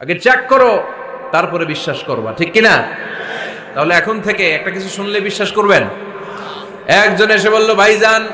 আগে চেক করো, তারপরে বিশ্বাস করবা, ঠিক কিনা? তাহলে এখন থেকে একটা কিছু শুনলে বিশ্বাস করবেন? একজন এসে বলল, ভাইজান,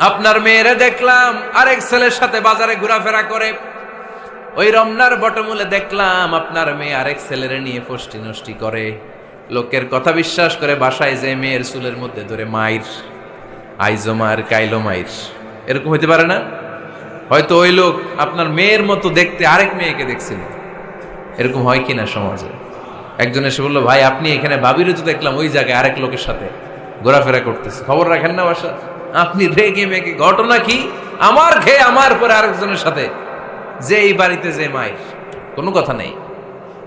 আপনার মেয়েরে দেখলাম, আরেক ছেলের সাথে বাজারে ঘোরাফেরা করে। ওই রমনার বটমূলে দেখলাম আপনার মেয়ে আরেক ছেলের নিয়ে ফষ্টি নষ্টি করে। লোকের কথা বিশ্বাস করে বাসায় যে মেয়ের চুলের মধ্যে ধরে মাইর আইজো মায়ের কাইলো মাইর এরকম হতে পারে না? হয়তো ওই লোক আপনার মেয়ের মতো দেখতে আরেক মেয়েকে দেখছিল। এরকম হয় কি না সমাজে? একজন এসে বলল, ভাই, আপনি এখানে ভাবিরও তো দেখলাম, ওই জায়গায় আরেক লোকের সাথে ঘোরাফেরা করতেছে। খবর রাখেন না বাসা। আপনি রেগে মেগে, ঘটনা কি? আমার খেয়ে আমার পরে আরেকজনের সাথে। যে এই বাড়িতে, যে মায়ের। কোনো কথা নেই।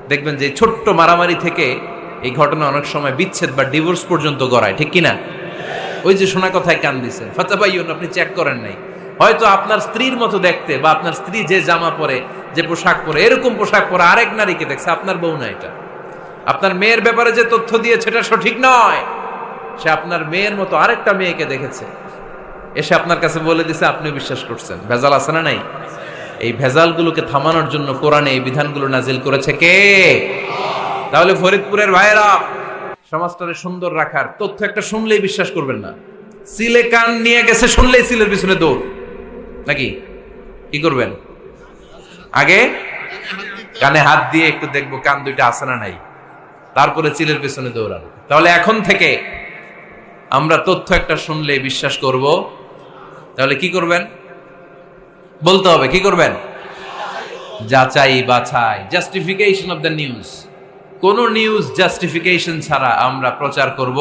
দেখবেন যে ছোট্ট মারামারি থেকে এই ঘটনা অনেক সময় বিচ্ছেদ বা ডিভোর্স পর্যন্ত গড়ায়, ঠিক কিনা? ওই যে শোনা কথায় কান ফাতা ভাইয়ন আপনি চেক করেন নাই। হয়তো আপনার স্ত্রীর মতো দেখতে বা আপনার স্ত্রী যে জামা পরে, যে পোশাক পরে, এরকম পোশাক পরে আরেক নারীকে দেখছে, আপনার বউ না এটা। আপনার মেয়ের ব্যাপারে যে তথ্য দিয়েছে, এটা সঠিক নয়। সে আপনার মেয়ের মতো আরেকটা মেয়েকে দেখেছে। এসে আপনার কাছে বলে দিছে আপনি বিশ্বাস করছেন। ভেজাল আছে না নাই? এই ভেজালগুলোকে থামানোর জন্য কোরআনে এই বিধানগুলো নাজিল করেছে কে? তাহলে ফরিদপুরের ভাইয়েরা, সমাজটারে সুন্দর রাখার তথ্য একটা শুনলেই বিশ্বাস করবেন না। সিলে কান নিয়ে গেছে, শুনলেই সিলের পিছনে দৌড়। নাকি? কি করবেন? আগে কানে হাত দিয়ে একটু দেখব কান দুইটা আছে না নাই। তারপরে চিলের পেছনে দৌড়াবো তাহলে এখন থেকে আমরা তথ্য একটা শুনলে বিশ্বাস করব। তাহলে কি করবেন? বলতে হবে, কি করবেন? যাচাই বাছাই জাস্টিফিকেশন অফ দ্য নিউজ কোন নিউজ জাস্টিফিকেশন ছাড়া আমরা প্রচার করব,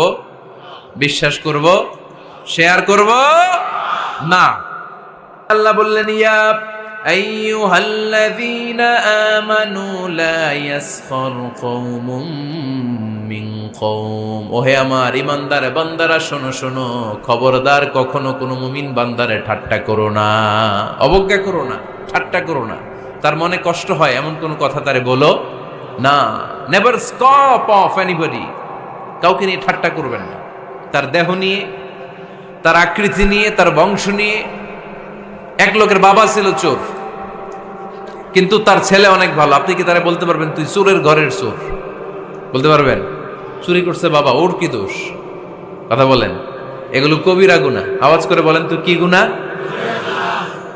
বিশ্বাস করব শেয়ার করব? না। আল্লাহ বললেন, ইয়া আইয়ুহাল্লাযীনা আমানু লা ইয়াসখর কওমুম মিন কওম। ওহে আমার ইমানদার বান্দারা, শোনো শোনো, খবরদার কখনো কোনো মুমিন বান্দারে ঠাট্টা করো না, অবজ্ঞা করো না, ঠাট্টা করো না। তার মনে কষ্ট হয়, এমন কোনো কথা তারে বলো না। নেভার স্টপ অফ এনিবডি কাউকে নিয়ে ঠাট্টা করবেন না। তার দেহ নিয়ে, তার আকৃতি নিয়ে, তার বংশ নিয়ে এক লোকের বাবা ছিল চোর। কিন্তু তার ছেলে অনেক ভালো। আপনি কি তারা বলতে পারবেন, তুই চোরের ঘরের চোর? বলতে পারবেন? চুরি করছে বাবা, ওর কি দোষ? কথা বলেন। এগুলো কবিরা গুণা আওয়াজ করে বলেন তুই কি গুণা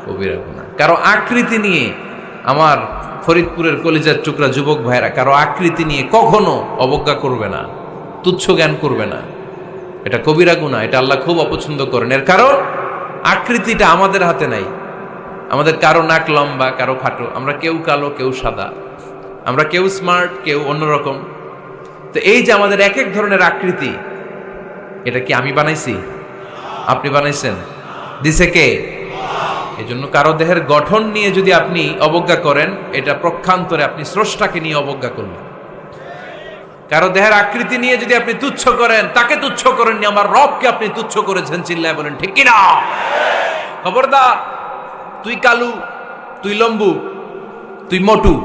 কবিরা গুণা কারও আকৃতি নিয়ে আমার ফরিদপুরের কলিজার টুকরা যুবক ভাইরা কারও আকৃতি নিয়ে কখনো অবজ্ঞা করবে না, তুচ্ছ জ্ঞান করবে না। এটা কবিরা গুণা এটা আল্লাহ খুব অপছন্দ করেন। এর কারণ? আকৃতিটা আমাদের হাতে নাই। আমাদের কারও নাক লম্বা, কারও খাটো। আমরা কেউ কালো, কেউ সাদা। আমরা কেউ স্মার্ট, কেউ অন্যরকম। তো এই যে আমাদের এক এক ধরনের আকৃতি, এটা কি আমি বানাইছি? আপনি বানাইছেন? দিছে কে? এই জন্য কারও দেহের গঠন নিয়ে যদি আপনি অবজ্ঞা করেন, এটা প্রক্ষান্তরে আপনি স্রষ্টাকে নিয়ে অবজ্ঞা করলেন। কারও দেহের আকৃতি নিয়ে যদি আপনি তুচ্ছ করেন, তাকে তুচ্ছ করেননি, আমার রবকে আপনি তুচ্ছ করেছেন, চিল্লায় বলেন, ঠিক কিনা? খবরদার, তুই কালু, তুই লম্বু, তুই মটু,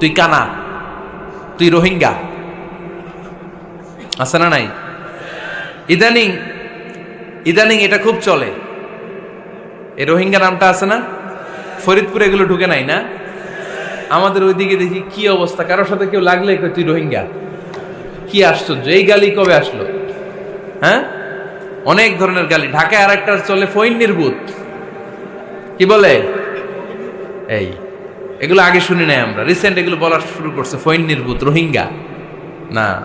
তুই কানা, তুই রোহিঙ্গা। আছে না নাই? ইদানিং ইদানিং এটা খুব চলে। এই রোহিঙ্গা নামটা আছে না? ফরিদপুরে এগুলো ঢুকে নাই না? আমাদের ওইদিকে দেখি কি অবস্থা, কারোর সাথে কেউ লাগলে তুই রোহিঙ্গা। কি আশ্চর্য? এই গালি কবে আসলো? হ্যাঁ? অনেক ধরনের গালি। ঢাকায় আর একটা চলে ফৈন নির্বুত কি বলে? এই, এগুলো আগে শুনি নাই আমরা। রিসেন্ট এগুলো বলা শুরু করছে ফৈন নির্বুত রোহিঙ্গা। না।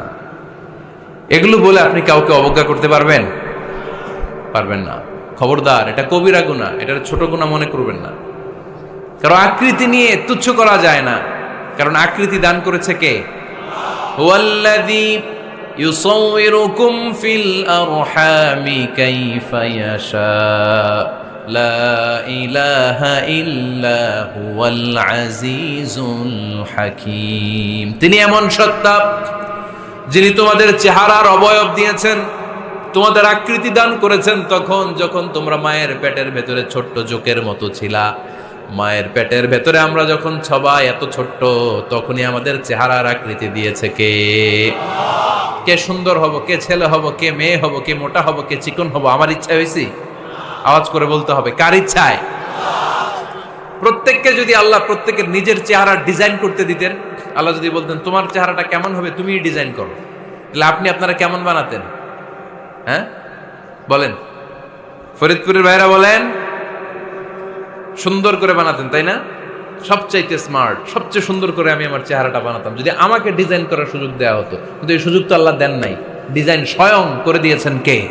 এগুলো বলে আপনি কাউকে অবজ্ঞা করতে পারবেন? পারবেন না। খবরদার, এটা কবিরা গুণা এটা ছোট গুণা মনে করবেন না। কারণ আকৃতি নিয়ে তুচ্ছ করা যায় না। কারণ আকৃতি দান করেছে কে? হুয়াল্লাযী ইউসাউবিরুকুম ফিল আরহামি কাইফা ইয়াশা। লা ইলাহা ইল্লা হুয়াল আজিজুল হাকীম। তিনি এমন সত্তা যিনি তোমাদের চেহারার অবয়ব দিয়েছেন, তোমাদের আকৃতি দান করেছেন তখন যখন তোমরা মায়ের পেটের ভেতরে ছোট্ট জোকের মতো ছিলা। মায়ের পেটের ভেতরে আমরা যখন সবাই এত ছোট্ট, তখনই আমাদের চেহারার আকৃতি দিয়েছে কে? কে সুন্দর হব, কে ছেলে হব, কে মেয়ে হব, কে মোটা হব, কে চিকন হব, আমার ইচ্ছা হয়েছি? আওয়াজ করে বলতে হবে, কার ইচ্ছায়? প্রত্যেককে যদি আল্লাহ প্রত্যেকের নিজের চেহারা ডিজাইন করতে দিতেন, আল্লাহ যদি বলতেন, তোমার চেহারাটা কেমন হবে, তুমিই ডিজাইন করো। তাহলে আপনি আপনারা কেমন বানাতেন? হ্যাঁ? বলেন। ফরিদপুরের ভাইরা বলেন সুন্দর করে বানাতেন, তাই না? সবচাইতে স্মার্ট সবচেয়ে সুন্দর করে আমি আমার চেহারাটা বানাতাম। যদি আমাকে ডিজাইন করার সুযোগ দেওয়া হতো, কিন্তু এই সুযোগ তো আল্লাহ দেন নাই। ডিজাইন স্বয়ং করে দিয়েছেন কে?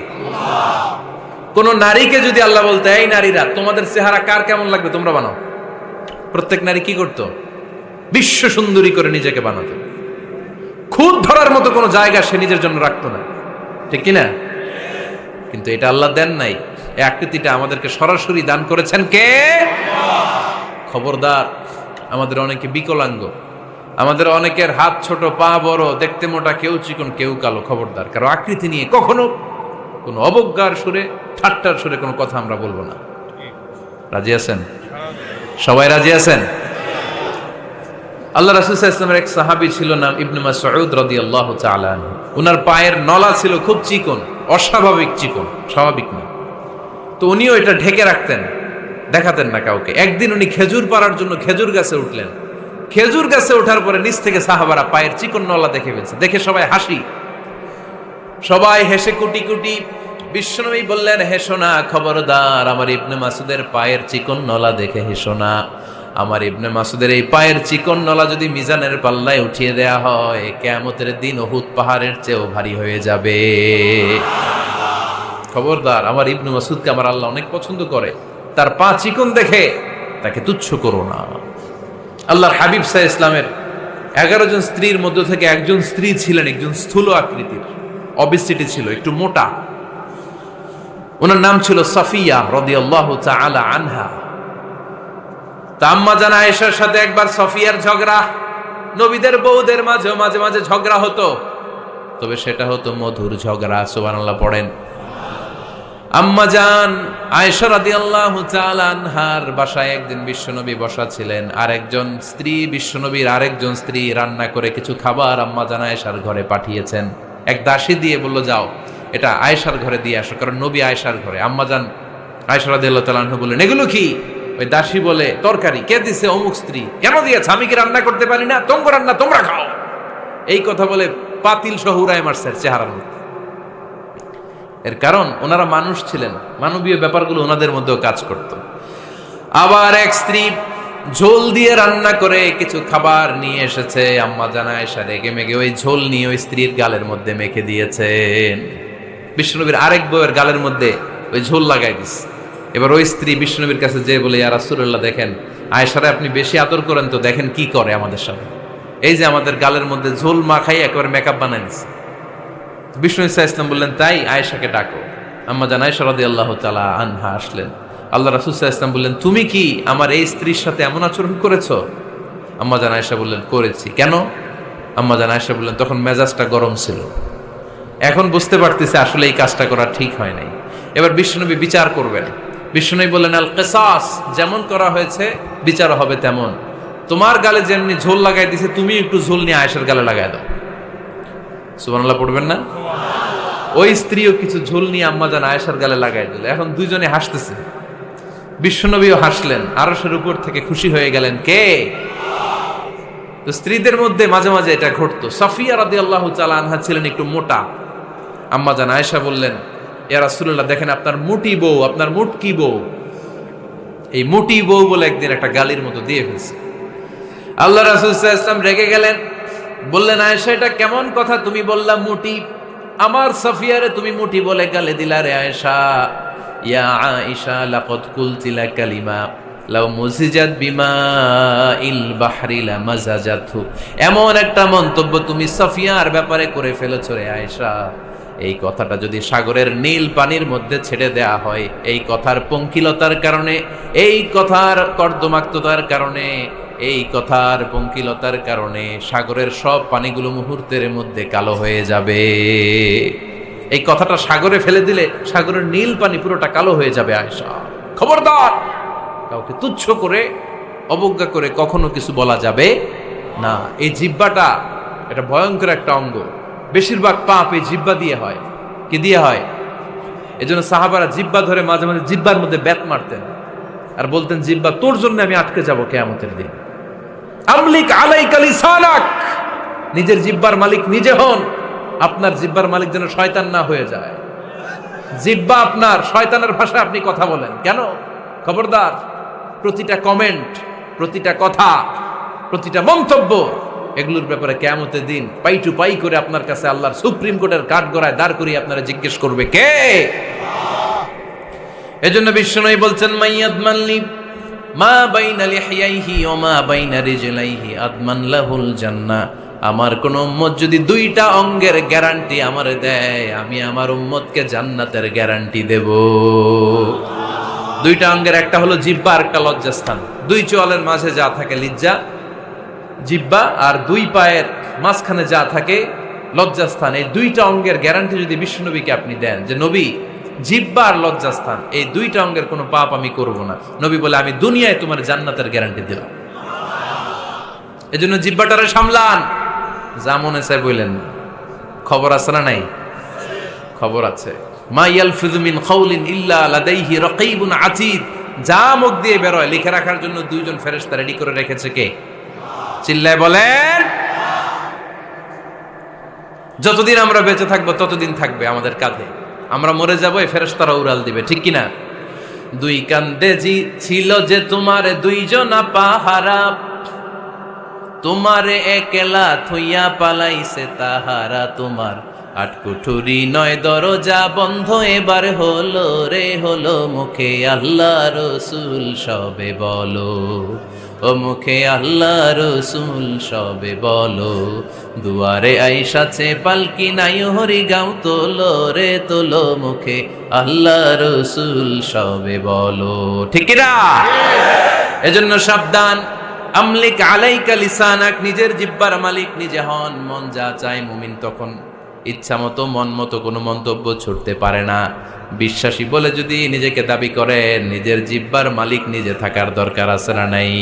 কোন নারীকে যদি আল্লাহ বলতে, এই নারীরা, তোমাদের চেহারা কার কেমন লাগবে? তোমরা বানাও। প্রত্যেক নারী কি করতো? বিশ্ব সুন্দরী করে নিজেকে বানাতো। খুদ ধরার মতো কোনো জায়গা সে নিজের জন্য রাখতো না। ঠিক কিনা? কিন্তু এটা আল্লাহ দেন নাই। এই আকৃতিটা আমাদেরকে সরাসরি দান করেছেন কে? খবরদার, আমাদের অনেকে বিকলাঙ্গ, আমাদের অনেকের হাত ছোট, পা বড়, দেখতে মোটা, কেউ চিকন, কেউ কালো, খবরদার। কারও আকৃতি নিয়ে কখনো কোনো অবজ্ঞার সুরে, ঠাট্টার সুরে কোনো কথা আমরা বলব না। রাজি আছেন? সবাই রাজি আছেন? আল্লাহ রাসুল ইসলামের এক সাহাবি ছিল, নাম ইবনে রাদিয়াল্লাহু তাআলা আনহু। ওনার পায়ের নলা ছিল খুব চিকন, অস্বাভাবিক চিকন, স্বাভাবিক না। তো উনিও এটা ঢেকে রাখতেন, দেখাতেন না কাউকে। একদিন উনি খেজুর পাড়ার জন্য খেজুর গাছে উঠলেন। খেজুর গাছে ওঠার পরে নিচ থেকে সাহাবারা পায়ের চিকন নলা দেখে ফেলছে। দেখে সবাই হাসি। সবাই হেসে কুটি কুটি। বিশ্বনবী বললেন হেসো না খবরদার, আমার ইবনে মাসুদের পায়ের চিকন নলা দেখে হেসো না আমার ইবনে মাসুদের এই পায়ের চিকন নলা যদি মিজানের পাল্লায় উঠিয়ে দেয়া হয়, কেয়ামতের দিন ওহুদ পাহাড়ের চেয়েও ভারী হয়ে যাবে। খবরদার, আমার ইবনু মাসুদকে আমার আল্লাহ অনেক পছন্দ করে। তার পা চিকন দেখে তাকে তুচ্ছ করো না। আল্লাহর হাবিব সাহ ইসলামের এগারো জন স্ত্রীর মধ্য থেকে একজন স্ত্রী ছিলেন, একজন স্থূল আকৃতির। অবিসিটি ছিল, একটু মোটা। ওনার নাম ছিল সাফিয়া রদিয়াল্লাহ আলা আনহা। তা আম্মা জানা আয়েশার সাথে একবার সফিয়ার ঝগড়া। নবীদের বউদের মাঝে মাঝে মাঝে ঝগড়া হতো। তবে সেটা হতো মধুর ঝগড়া, সুবহানাল্লাহ, পড়েন। আম্মা জান, আয়েশা রাদিয়াল্লাহু বাসায় একদিন বিশ্বনবী বসা ছিলেন। আর একজন স্ত্রী, বিশ্বনবীর আরেকজন স্ত্রী রান্না করে কিছু খাবার আম্মা জান আয়েশার ঘরে পাঠিয়েছেন। এক দাসী দিয়ে বলল, যাও, এটা আয়েশার ঘরে দিয়ে আসো। কারণ নবী আয়েশার ঘরে। আম্মা জান আয়েশা রাদিয়াল্লাহু তাআলা বললেন, এগুলো কি? ওই দাসী বলে, তরকারি। কে দিছে অমুক স্ত্রী? কেন দিয়েছে? আমি কি রান্না করতে পারি না? তোমরা রান্না, তোমরা খাও। এই কথা বলে পাতিল সহ উড়ায় মারছে চেহারার মধ্যে। এর কারণ, ওনারা মানুষ ছিলেন। মানবীয় ব্যাপারগুলো ওনাদের মধ্যেও কাজ করত। আবার এক স্ত্রী ঝোল দিয়ে রান্না করে কিছু খাবার নিয়ে এসেছে। আম্মা জানা এসা রেগে মেগে ওই ঝোল নিয়ে ওই স্ত্রীর গালের মধ্যে মেখে দিয়েছেন। বিষ্ণুনবীর আরেক বউয়ের গালের মধ্যে ওই ঝোল লাগাই দিস। এবার ওই স্ত্রী বিষ্ণুবীর কাছে যে বলে, ইয়া রাসূলুল্লাহ, দেখেন, আয়েশারে আপনি বেশি আদর করেন তো দেখেন কি করে আমাদের সাথে এই যে আমাদের গালের মধ্যে ঝোল মাখাই একেবারে মেকআপ বানাই দিচ্ছে বিষ্ণু ইসা ইসলাম বললেন, তাই আয়েশাকে ডাকো। আম্মা জান আয়েশা রাদিয়াল্লাহ তালা আনহা আসলেন। আল্লাহ সাল্লাল্লাহু ইসলাম বললেন, তুমি কি আমার এই স্ত্রীর সাথে এমন আচরণ করেছ? আম্মা জান আয়েশা বললেন, করেছি। কেন? আম্মা জান আয়েশা বললেন, তখন মেজাজটা গরম ছিল। এখন বুঝতে পারতেছে আসলে এই কাজটা করা ঠিক হয় নাই। এবার বিশ্বনবী বিচার করবেন। বিশ্বনবী বললেন, আল কেসাস, যেমন করা হয়েছে, বিচার হবে তেমন। তোমার গালে যেমনি ঝোল লাগাই দিছে তুমি একটু ঝোল নিয়ে আয়েশার গালে লাগাই দাও। সুবহানাল্লাহ, পড়বেন না? ওই স্ত্রীও কিছু ঝোল নিয়ে আম্মাজান আয়েশার গালে লাগাই দিল। এখন দুইজনে হাসতেছে। বিশ্বনবীও হাসলেন। আরশের উপর থেকে খুশি হয়ে গেলেন কে? তো স্ত্রীদের মধ্যে মাঝে মাঝে এটা ঘটতো। সাফিয়া রাদি আল্লাহ আনহা ছিলেন একটু মোটা। আম্মা আম্মাজান আয়েশা বললেন এরা রাসূলুল্লাহ, দেখেন আপনার মুটি বউ, আপনার মুটকি বউ? এই মুটি বউ বলে একদিন একটা গালির মতো দিয়ে ফেলছে। আল্লাহ রাসূল ওয়াসাল্লাম রেগে গেলেন। বললেন, আয়েশা, এটা কেমন কথা? তুমি বললা, মুটি। আমার সাফিয়ারে তুমি মুটি বলে গালে দিলা রে আয়েশা। ইয়া আয়েশা, লাকাদ কুলতিলা কালিমা লাউ মুজিজাত বিমা ইল বাহরি লা মাজাজাতহু এমন একটা মন্তব্য তুমি সাফিয়ার ব্যাপারে করে ফেলেছো রে আয়েশা। এই কথাটা যদি সাগরের নীল পানির মধ্যে ছেড়ে দেয়া হয়, এই কথার পঙ্কিলতার কারণে, এই কথার কর্দমাক্ততার কারণে এই কথার পঙ্কিলতার কারণে সাগরের সব পানিগুলো মুহূর্তের মধ্যে কালো হয়ে যাবে। এই কথাটা সাগরে ফেলে দিলে সাগরের নীল পানি পুরোটা কালো হয়ে যাবে আয়সা খবরদার! কাউকে তুচ্ছ করে, অবজ্ঞা করে কখনো কিছু বলা যাবে না। এই জিব্বাটা এটা ভয়ঙ্কর একটা অঙ্গ। বেশিরভাগ পাপ এই জিব্বা দিয়ে হয়। কি দিয়ে হয়? এজন্য সাহাবারা জিব্বা ধরে মাঝে মাঝে জিব্বার মধ্যে ব্যাত মারতেন। আর বলতেন জিব্বা তোর জন্য আমি আটকে যাব কেয়ামতের দিন। আমলিক আলাইকা লিসানাক। নিজের জিব্বার মালিক নিজে হন, আপনার জিব্বার মালিক যেন শয়তান না হয়ে যায়। জিব্বা আপনার, শয়তানের ভাষায় আপনি কথা বলেন। কেন? খবরদার, প্রতিটা কমেন্ট প্রতিটা কথা, প্রতিটা মন্তব্য, এগুলোর ব্যাপারে কেমতের দিন পাই টু পাই করে আপনার কাছে আল্লাহর সুপ্রিম কোর্টের কাঠ গড়ায় দাঁড় করিয়ে আপনারা জিজ্ঞেস করবে কে? এজন্য বিশ্বনয় বলছেন, মাইয়াদ মাল্লি মা বাইনা লিহিয়াইহি ও মা বাইনা রিজলাইহি আদমান জান্নাহ আমার কোন উম্মত যদি দুইটা অঙ্গের গ্যারান্টি আমার দেয়, আমি আমার উম্মতকে জান্নাতের গ্যারান্টি দেব। দুইটা অঙ্গের, একটা হলো জিব্বা আর একটা লজ্জাস্থান। দুই চোয়ালের মাঝে যা থাকে লিজ্জা জিব্বা আর দুই পায়ের মাঝখানে যা থাকে লজ্জাস্থান। এই দুইটা অঙ্গের গ্যারান্টি যদি বিষ্ণুনবীকে আপনি দেন, যে নবী জিব্বা আর লজ্জাস্থান। এই দুইটা অঙ্গের কোনো পাপ আমি করব না। নবী বলে, আমি দুনিয়ায় তোমার জান্নাতের গ্যারান্টি দিলাম। এজন্য জিব্বাটারে সামলান। যা মনে চাই বললেন খবর আছে না নাই? খবর আছে। মা ইয়ালফিযু মিন কাউলিন ইল্লা লাদাইহি রাকীবুন আতীদ। যা মুখ দিয়ে বেরোয়, লিখে রাখার জন্য দুইজন ফেরেশতা রেডি করে রেখেছে কে? চিল্লায় বলেন, যতদিন আমরা বেঁচে থাকব, ততদিন থাকবে আমাদের কাঁধে। আমরা মরে যাব এই ফেরেশতারা উড়াল দিবে, ঠিক কিনা? দুই কান্দে জি ছিল যে তোমার দুইজনা পাহারা, তোমারে একলা থইয়া পালাইছে তাহারা, তোমার আটকুঠুরি নয় দরজা বন্ধ, এবার হলো রে, হলো মুখে আল্লাহ রসুল, সবে বলো। ও মুখে আল্লাহ রসুল সবে বলো। দুয়ারে আইসাছে পালকি নাই হরি গাও তোলো রে তোলো মুখে। আল্লাহ রসুল সবে বলো। ঠিক এজন্য সাবধান। আমলিক আলাইকা লিসানাক, নিজের জিব্বার মালিক, নিজে হন, মন যা চায় মুমিন তখন। ইচ্ছা মতো, মন মতো কোনো মন্তব্য ছুটতে পারে না। বিশ্বাসী বলে যদি নিজেকে দাবি করে, নিজের জিব্বার মালিক নিজে থাকার দরকার আছে না নাই?